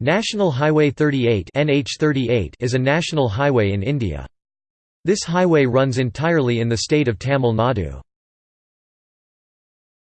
National Highway 38 NH38 is a national highway in India. This highway runs entirely in the state of Tamil Nadu.